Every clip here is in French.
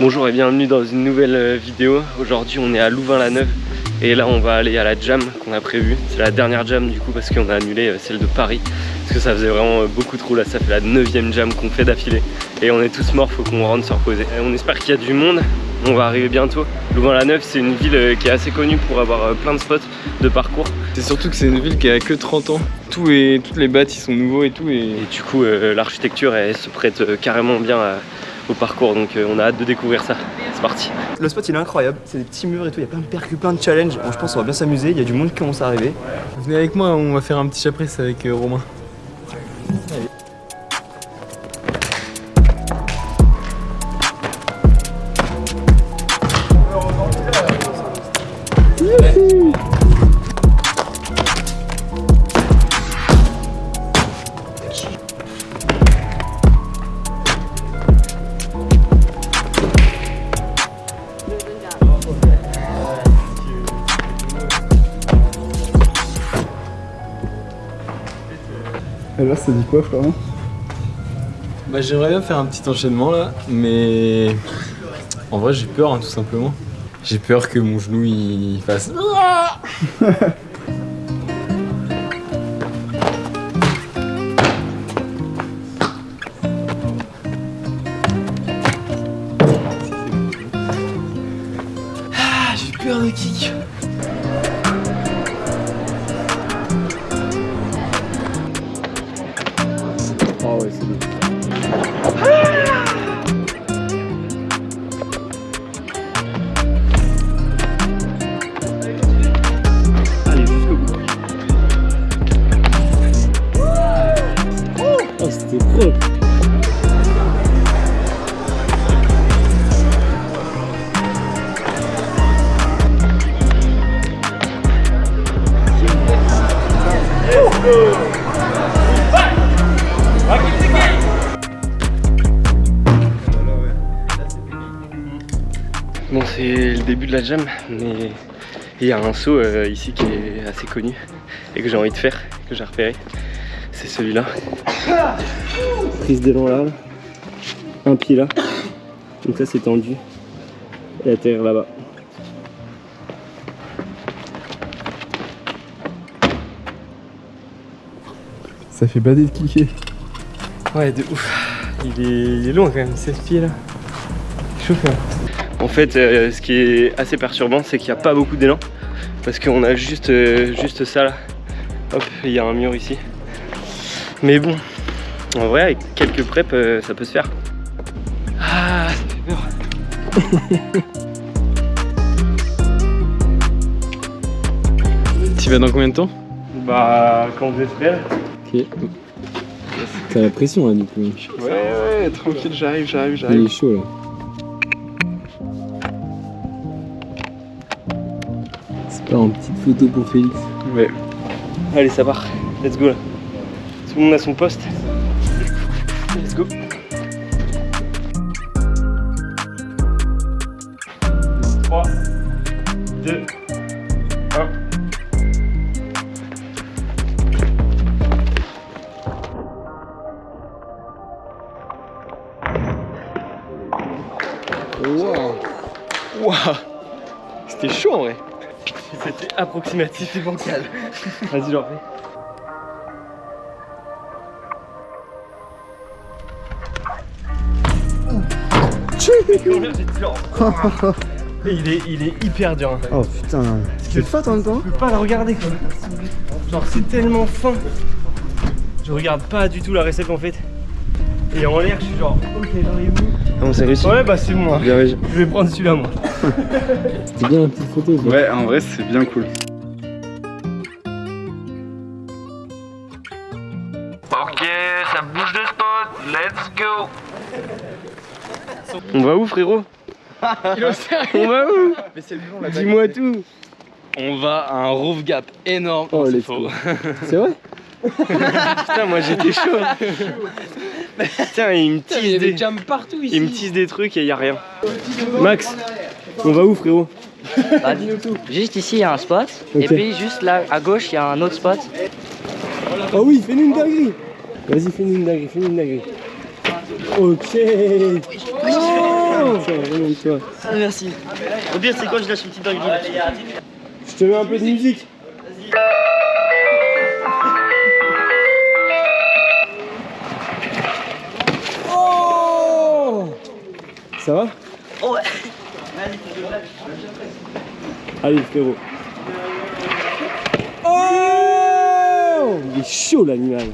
Bonjour et bienvenue dans une nouvelle euh, vidéo. Aujourd'hui on est à Louvain-la-Neuve et là on va aller à la jam qu'on a prévue. C'est la dernière jam du coup parce qu'on a annulé euh, celle de Paris parce que ça faisait vraiment euh, beaucoup trop là. Ça fait la neuvième jam qu'on fait d'affilée et on est tous morts, faut qu'on rentre se reposer. On espère qu'il y a du monde, on va arriver bientôt. Louvain-la-Neuve c'est une ville qui est assez connue pour avoir plein de spots de parcours. C'est surtout que c'est une ville qui a que 30 ans. Tout et toutes les bâtis sont nouveaux et tout. Et, et du coup l'architecture elle se prête carrément bien à au parcours donc euh, on a hâte de découvrir ça. C'est parti Le spot il est incroyable, c'est des petits murs et tout, il y a plein de percus, plein de challenges. Bon, je pense qu'on va bien s'amuser, il y a du monde qui commence à arriver. Venez avec moi, on va faire un petit chaprice avec euh, Romain. Allez. Alors ça dit quoi Florent? Bah j'aimerais bien faire un petit enchaînement là, mais en vrai j'ai peur hein, tout simplement. J'ai peur que mon genou il fasse... Ah, j'ai peur de kick c'est le début de la jam mais il y a un saut euh, ici qui est assez connu et que j'ai envie de faire, que j'ai repéré. C'est celui-là. Prise d'élan là, un pied là. Donc ça c'est tendu. Et atterrir là-bas. Ça fait bader de kicker. Ouais de ouf. Il est, il est long quand même, 16 pieds là. Chaud quand même. En fait, euh, ce qui est assez perturbant, c'est qu'il n'y a pas beaucoup d'élan. Parce qu'on a juste, euh, juste ça là. Hop, il y a un mur ici. Mais bon, en vrai, avec quelques preps, euh, ça peut se faire. Ah, ça fait peur. Tu vas dans combien de temps? Bah, quand prêts. Ok. T'as la pression là du coup. Ouais ouais tranquille j'arrive j'arrive Il j'arrive. est chaud là. Une petite photo pour Félix. Ouais. Allez, ça part. Let's go là. Tout le monde a son poste. Let's go. Trois, deux, un. Waouh Waouh C'était chaud en vrai C'était approximatif et bancal. Vas-y j'en fais Et il est, il est hyper dur hein. Oh putain, c'est fat en même temps. Je peux pas la regarder quoi. Genre c'est tellement fin. Je regarde pas du tout la recette en fait Et en l'air je suis genre ok j'arrive. Où Ah bon c'est réussi Ouais bah c'est moi. Bien réussi. Je vais prendre celui-là moi. C'était bien la petite photo quoi. Ouais en vrai c'est bien cool. Ok, ça bouge de spot, let's go. On va où frérot? On va où? Dis-moi tout On va à un roof gap énorme Oh, c'est faux C'est vrai Putain moi j'étais chaud Tiens, il me Putain, Il y tease avait des... jams partout ici. Il me tease des trucs et il y a rien. Max, on va où frérot Bah, dis-nous tout. Juste ici, il y a un spot. Et puis, juste là, à gauche, il y a un autre spot. Oh oui, fais-nous une dinguerie Vas-y, fais-nous une dinguerie, fais-nous une dinguerie. Ok. Ah, merci. Au pire, c'est quoi Je lâche une petite dinguerie. Je te mets un peu de musique. Oh Ça va Ouais. Allez frérot. Oh Il est chaud l'animal.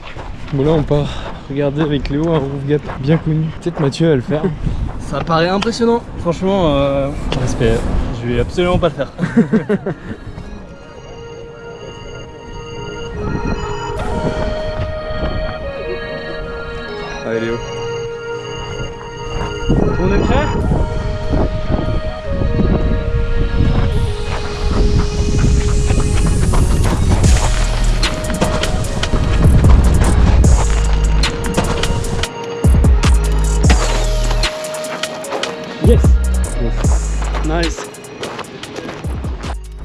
Bon là on part regarder avec Léo un roof gap bien connu. Peut-être Mathieu va le faire. Ça paraît impressionnant. Franchement, euh, Respect. je vais absolument pas le faire. Allez Léo. On est prêt Yes Nice.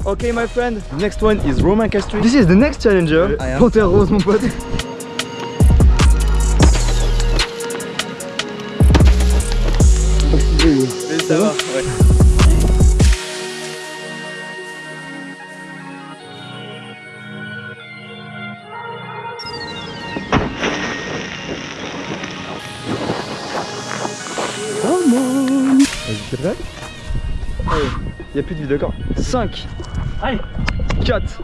Okay, my friend. Next one is Roman Castri. This is the next challenger. Panthère rose, mon pote. Ça va, ouais. Vas-y t'es prêt Il n'y a plus de vie, d'accord. 5, 4,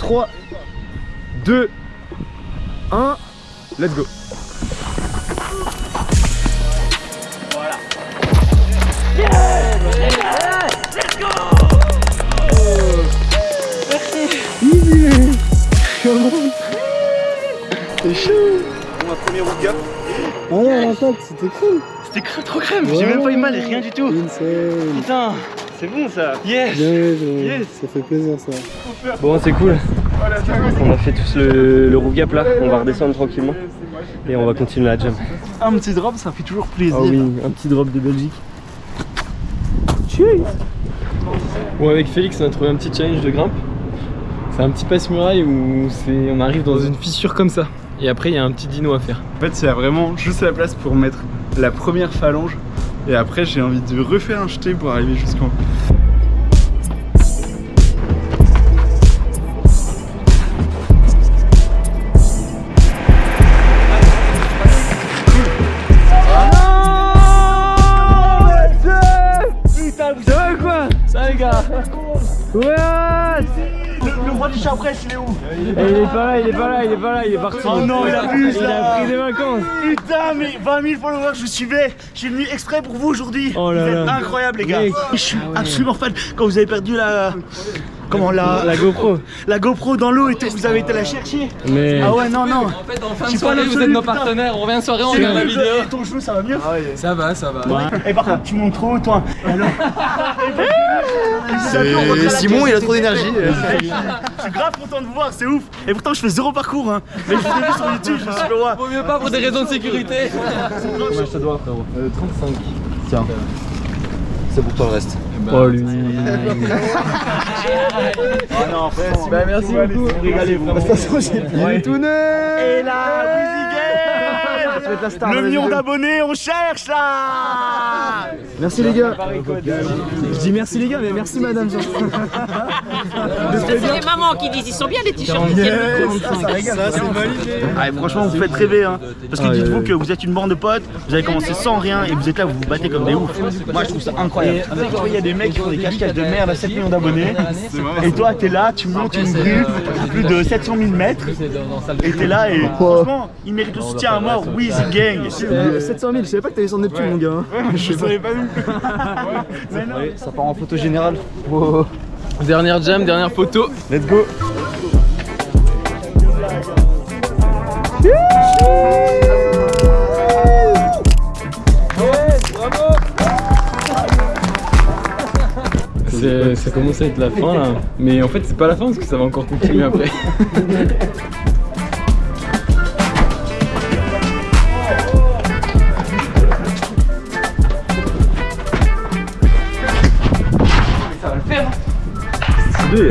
3, 2, 1, let's go. c'était cool. C'était trop crème. J'ai même pas eu mal, rien du tout Putain, c'est bon ça Yes Ça fait plaisir ça Bon, c'est cool on a fait tous le, le roof gap là, on va redescendre tranquillement et on va continuer la jam. Un petit drop, ça fait toujours plaisir. Ah oui, un petit drop de Belgique. Bon, avec Félix, on a trouvé un petit challenge de grimpe. C'est un petit passe-muraille où on arrive dans une fissure comme ça. Et après il y a un petit dino à faire. En fait, il y a vraiment juste la place pour mettre la première phalange. Et après, j'ai envie de refaire un jeté pour arriver jusqu'en haut. Il est où Et il est pas là, il est pas là, il est pas là, il est parti. Oh non, il abuse Il a là pris des vacances. Putain, mais 20 000 followers, je vous suivais Je suis venu exprès pour vous aujourd'hui Oh là Vous êtes là. incroyables, les gars Mec. Je suis absolument fan Quand vous avez perdu la... Comment la... La GoPro. la GoPro dans l'eau et tout, vous avez été la chercher Mais Ah ouais, non, non En fait en fin de soirée, vous êtes nos partenaires. On revient en soirée, on C'est vrai, et ton genou, ça va mieux Ça va, ça va. Et par contre, tu montes trop, toi Alors C'est Simon, il a trop d'énergie. Je suis grave content de vous voir, c'est ouf Et pourtant, je fais zéro parcours, hein Mais je vous ai vu sur YouTube, je me suis fait voir Vaut mieux pas pour des raisons de sécurité. je te dois frérot. 35. C'est pour toi le reste. Oh lui. Oh non, frère Bah merci beaucoup. Régalez, vous De toute façon, j'ai tout Et là, Le million d'abonnés, on cherche là Merci les gars Je dis merci les gars, mais merci madame C'est les mamans qui disent ils sont bien les t-shirts. Ah, franchement, vous faites rêver, hein. Parce que dites-vous que vous êtes une bande de potes, vous avez commencé sans rien et vous êtes là, vous vous battez comme des oufs. Moi, je trouve ça incroyable. Il y a des mecs qui font des cache-cache de merde à 7 millions d'abonnés. Et toi, t'es là, tu montes une grue, plus de 700 000 mètres. Et t'es là et franchement, il mérite le soutien à mort. Gang. 700 000, je savais pas que t'avais son Neptune, mon gars. je savais pas vu. Ça part en photo générale. Dernière jam, dernière photo. Let's go. C'est- Ça commence à être la fin là. Mais en fait c'est pas la fin parce que ça va encore continuer après. Allez,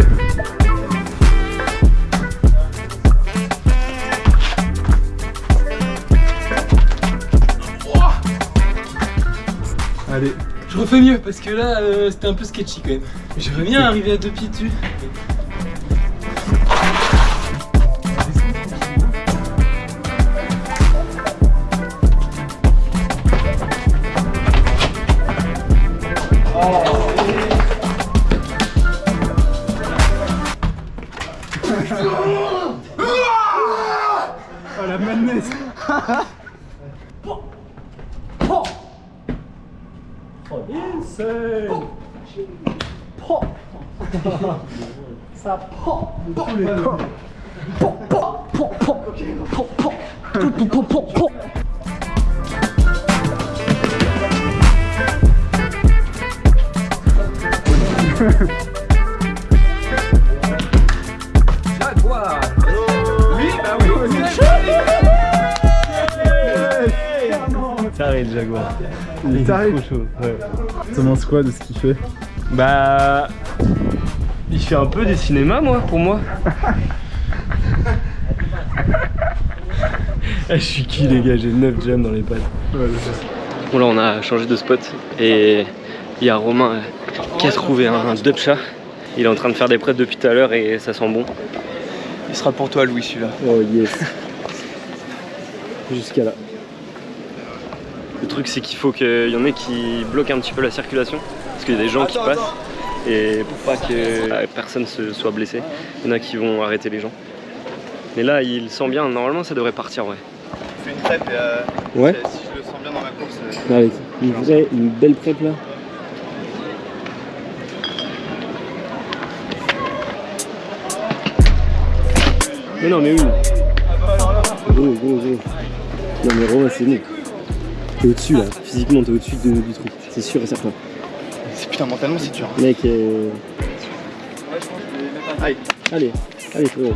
Je refais mieux parce que là euh, c'était un peu sketchy quand même. J'aimerais bien arriver à deux pieds dessus. Taré le jaguar. Il t'arrive Trop chaud. Ouais. T'en penses quoi de ce qu'il fait? Bah. Il fait un peu des cinémas, moi, pour moi. Eh, je suis qui, les gars? J'ai 9 jams dans les pattes. Bon, là, on a changé de spot et il y a Romain euh, qui a trouvé un, un dub chat. Il est en train de faire des prêts depuis tout à l'heure et ça sent bon. Il sera pour toi, Louis, celui-là. Oh yes. Jusqu'à là. Le truc c'est qu'il faut qu'il y en ait qui bloquent un petit peu la circulation. Parce qu'il y a des gens qui passent. Et pour pas que personne se soit blessé, il y en a qui vont arrêter les gens. Mais là il sent bien, normalement ça devrait partir ouais. Fais une crêpe et euh, Ouais. si je le sens bien dans ma course. euh, Allez, une vraie, une belle prep là. Mais non mais oui. Gros, gros, gros. Non mais Romain c'est bon. T'es au-dessus là, physiquement t'es au-dessus de- du truc, c'est sûr et certain. Putain, mentalement, c'est dur. Mec, euh... Allez. allez, allez frérot.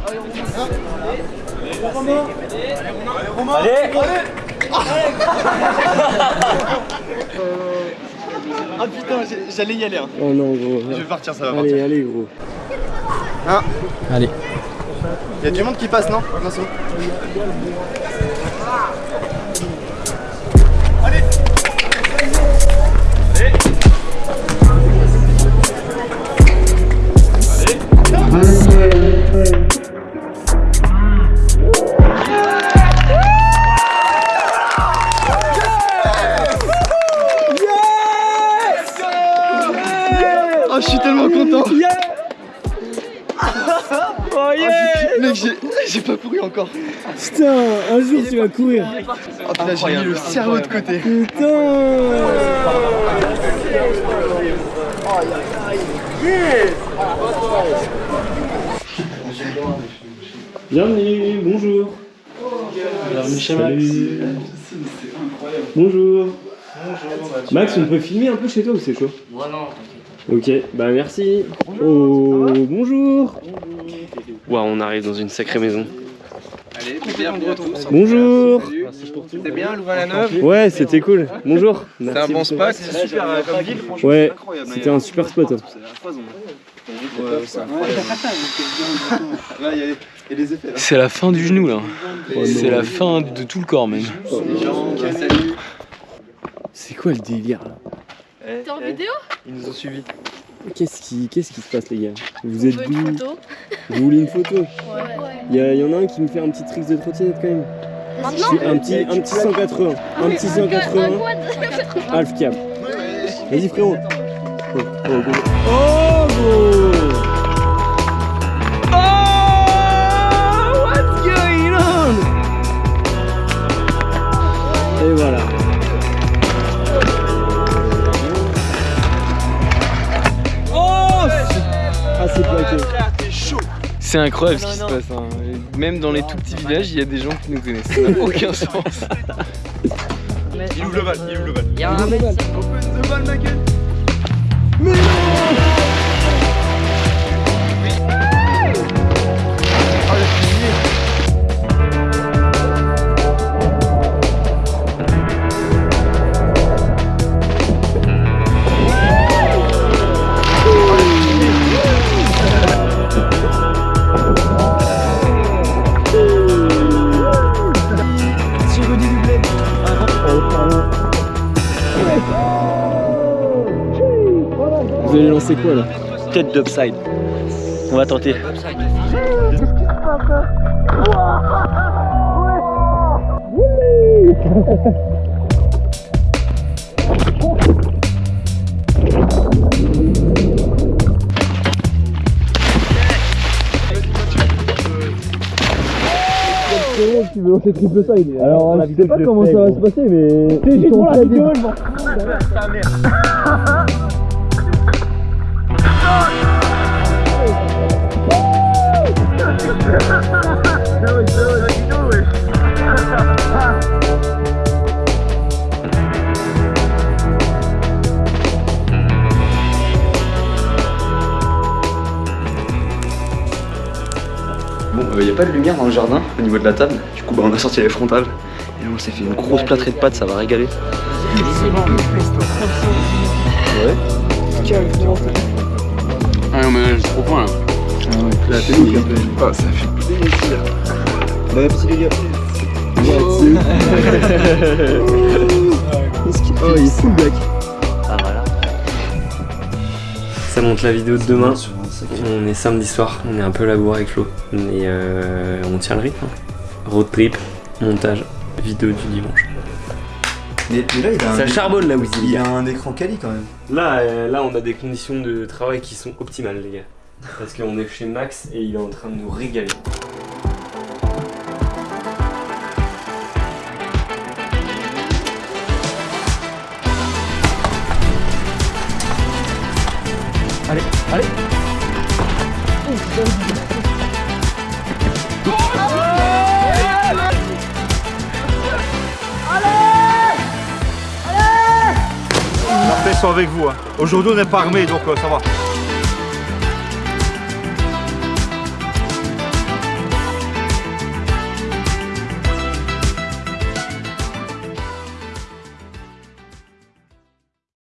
Ah putain, j'allais y aller. Hein. Oh non gros. Je vais partir, ça va Allez, partir. allez gros. Allez. Il y a du monde qui passe, non? Attention. Pas couru encore. Putain, un jour tu vas courir. Oh putain, j'ai mis le cerveau de côté. Bienvenue, bonjour. Bienvenue chez Max. Bonjour. Max, on peut filmer un peu chez toi ou c'est chaud Moi non. Ok, bah merci. Oh, bonjour. Waouh, on arrive dans une sacrée maison. Allez, bienvenue à tous. Bonjour. C'était bien, Louvain-la-Neuve? Ouais, c'était cool. Bonjour. C'est un bon spot, c'est super euh, comme ville, franchement. Ouais, c'était un super spot. hein. C'est la fin du genou là. Oh C'est la fin de tout le corps même. Les jambes, salut. C'est quoi le délire là? T'es en vidéo? Ils nous ont suivis. Qu'est-ce qui, qu'est-ce qui se passe les gars Vous êtes On veut une d'où photo Vous voulez une photo Ouais. Il y, a- y en a un qui me fait un petit trick de trottinette quand même. Je Maintenant suis un petit, un petit 180. Un petit 180. Half cap. Vas-y frérot. Oh, oh. Oh. Oh, c'est plaqué. C'est incroyable ce qui se passe. hein. Même dans les tout petits villages, il y a des gens qui nous connaissent. Ça n'a aucun sens. Il ouvre le bal, il ouvre le bal. Il y a un mec. Open the ball, ma gueule? Lancer quoi là Tête d'upside. On va tenter. Alors, je sais pas comment ça va se passer, mais. C'est pour la vidéo, Bon, il n'y a pas de lumière dans le jardin au niveau de la table. Du coup, bah, on a sorti les frontales. Et on s'est fait une grosse plâtrée de pâtes, ça va régaler. Ah non, mais c'est trop point là. Là, t'es lourd, Ah, ça fait plaisir. Les gars. Oh, il est full black. Ah voilà. Ça monte la vidéo de demain. On est samedi soir, on est un peu labouré avec Flo. Mais euh, on tient le rythme. hein. Road trip, montage, vidéo du dimanche. Mais, mais là, il a un. Ça charbonne là, Wizzy. Il y a un écran quali quand même. Là, euh, là, on a des conditions de travail qui sont optimales, les gars. Parce qu'on est chez Max et il est en train de nous régaler. La paix soit avec vous. hein. Aujourd'hui, on n'est pas armé, donc euh, ça va.